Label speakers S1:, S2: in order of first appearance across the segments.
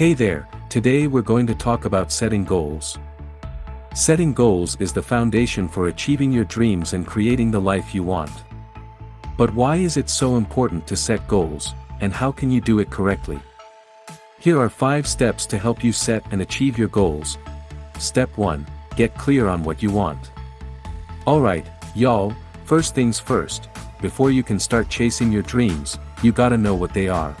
S1: Hey there, today we're going to talk about setting goals. Setting goals is the foundation for achieving your dreams and creating the life you want. But why is it so important to set goals, and how can you do it correctly? Here are 5 steps to help you set and achieve your goals. Step 1. Get clear on what you want. Alright, y'all, first things first, before you can start chasing your dreams, you gotta know what they are.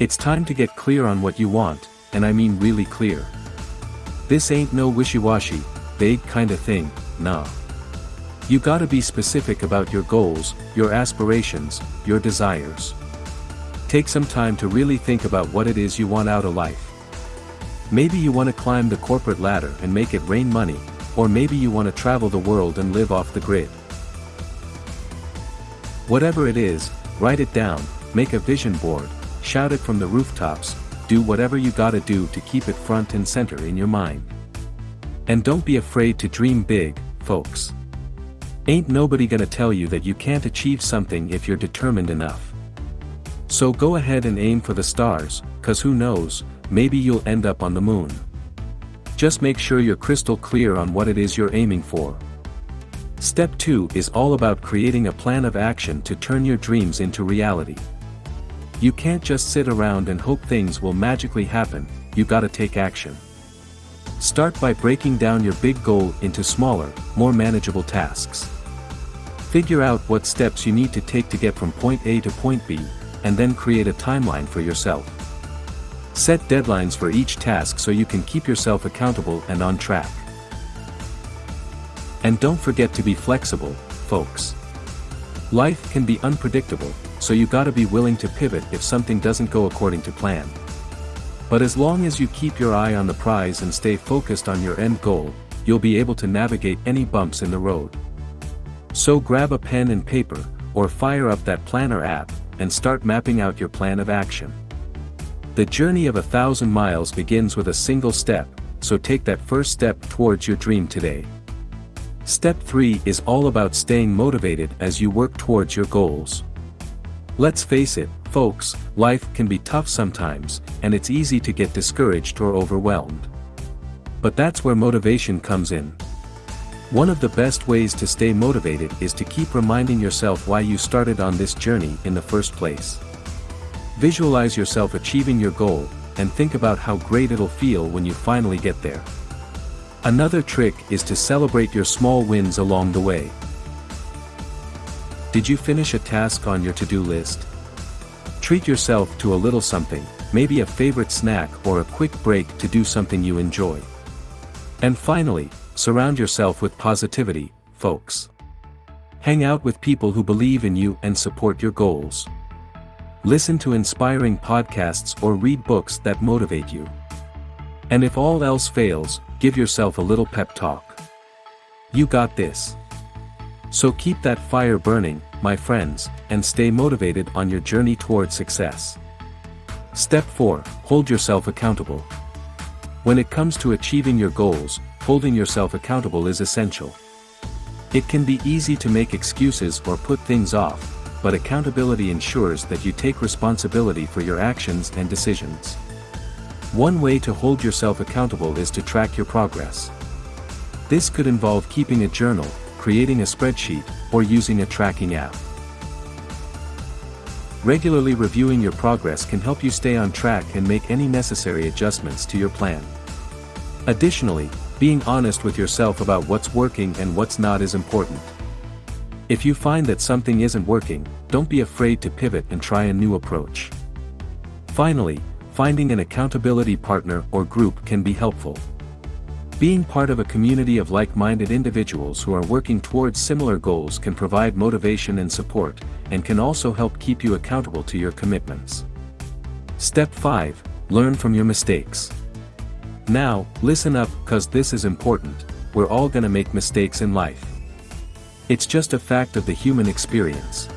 S1: It's time to get clear on what you want, and I mean really clear. This ain't no wishy-washy, vague kinda thing, nah. You gotta be specific about your goals, your aspirations, your desires. Take some time to really think about what it is you want out of life. Maybe you want to climb the corporate ladder and make it rain money, or maybe you want to travel the world and live off the grid. Whatever it is, write it down, make a vision board, shout it from the rooftops, do whatever you gotta do to keep it front and center in your mind. And don't be afraid to dream big, folks. Ain't nobody gonna tell you that you can't achieve something if you're determined enough. So go ahead and aim for the stars, cause who knows, maybe you'll end up on the moon. Just make sure you're crystal clear on what it is you're aiming for. Step 2 is all about creating a plan of action to turn your dreams into reality. You can't just sit around and hope things will magically happen, you gotta take action. Start by breaking down your big goal into smaller, more manageable tasks. Figure out what steps you need to take to get from point A to point B, and then create a timeline for yourself. Set deadlines for each task so you can keep yourself accountable and on track. And don't forget to be flexible, folks. Life can be unpredictable, so you gotta be willing to pivot if something doesn't go according to plan. But as long as you keep your eye on the prize and stay focused on your end goal, you'll be able to navigate any bumps in the road. So grab a pen and paper, or fire up that planner app, and start mapping out your plan of action. The journey of a thousand miles begins with a single step, so take that first step towards your dream today. Step 3 is all about staying motivated as you work towards your goals. Let's face it, folks, life can be tough sometimes, and it's easy to get discouraged or overwhelmed. But that's where motivation comes in. One of the best ways to stay motivated is to keep reminding yourself why you started on this journey in the first place. Visualize yourself achieving your goal, and think about how great it'll feel when you finally get there. Another trick is to celebrate your small wins along the way. Did you finish a task on your to-do list? Treat yourself to a little something, maybe a favorite snack or a quick break to do something you enjoy. And finally, surround yourself with positivity, folks. Hang out with people who believe in you and support your goals. Listen to inspiring podcasts or read books that motivate you. And if all else fails, give yourself a little pep talk. You got this. So keep that fire burning, my friends, and stay motivated on your journey toward success. Step 4 Hold yourself accountable. When it comes to achieving your goals, holding yourself accountable is essential. It can be easy to make excuses or put things off, but accountability ensures that you take responsibility for your actions and decisions. One way to hold yourself accountable is to track your progress. This could involve keeping a journal, creating a spreadsheet, or using a tracking app. Regularly reviewing your progress can help you stay on track and make any necessary adjustments to your plan. Additionally, being honest with yourself about what's working and what's not is important. If you find that something isn't working, don't be afraid to pivot and try a new approach. Finally, finding an accountability partner or group can be helpful. Being part of a community of like-minded individuals who are working towards similar goals can provide motivation and support, and can also help keep you accountable to your commitments. Step 5. Learn from your mistakes. Now, listen up, cause this is important, we're all gonna make mistakes in life. It's just a fact of the human experience.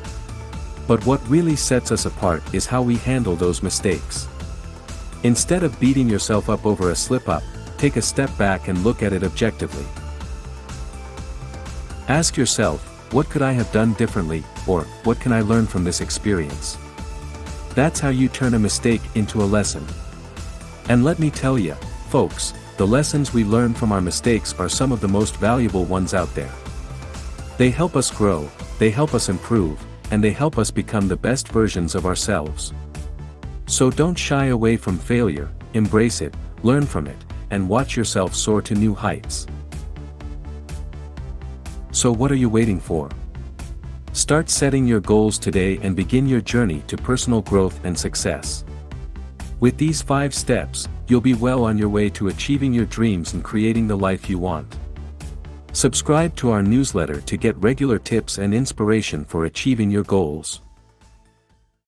S1: But what really sets us apart is how we handle those mistakes. Instead of beating yourself up over a slip-up, take a step back and look at it objectively. Ask yourself, what could I have done differently, or, what can I learn from this experience? That's how you turn a mistake into a lesson. And let me tell ya, folks, the lessons we learn from our mistakes are some of the most valuable ones out there. They help us grow, they help us improve, and they help us become the best versions of ourselves. So don't shy away from failure, embrace it, learn from it, and watch yourself soar to new heights. So what are you waiting for? Start setting your goals today and begin your journey to personal growth and success. With these 5 steps, you'll be well on your way to achieving your dreams and creating the life you want. Subscribe to our newsletter to get regular tips and inspiration for achieving your goals.